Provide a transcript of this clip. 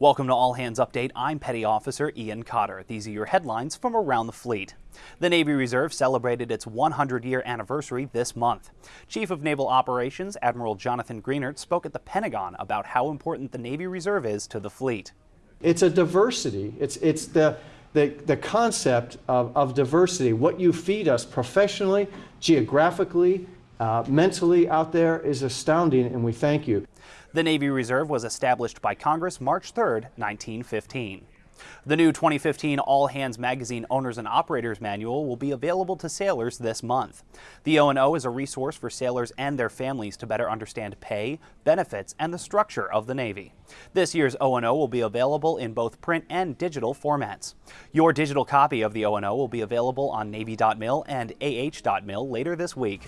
Welcome to All Hands Update. I'm Petty Officer Ian Cotter. These are your headlines from around the fleet. The Navy Reserve celebrated its 100 year anniversary this month. Chief of Naval Operations Admiral Jonathan Greenert spoke at the Pentagon about how important the Navy Reserve is to the fleet. It's a diversity. It's, it's the, the, the concept of, of diversity. What you feed us professionally, geographically, uh, mentally out there is astounding, and we thank you. The Navy Reserve was established by Congress March 3, 1915. The new 2015 All Hands Magazine Owners and Operators Manual will be available to sailors this month. The O&O is a resource for sailors and their families to better understand pay, benefits, and the structure of the Navy. This year's O&O will be available in both print and digital formats. Your digital copy of the O&O will be available on Navy.mil and AH.mil later this week.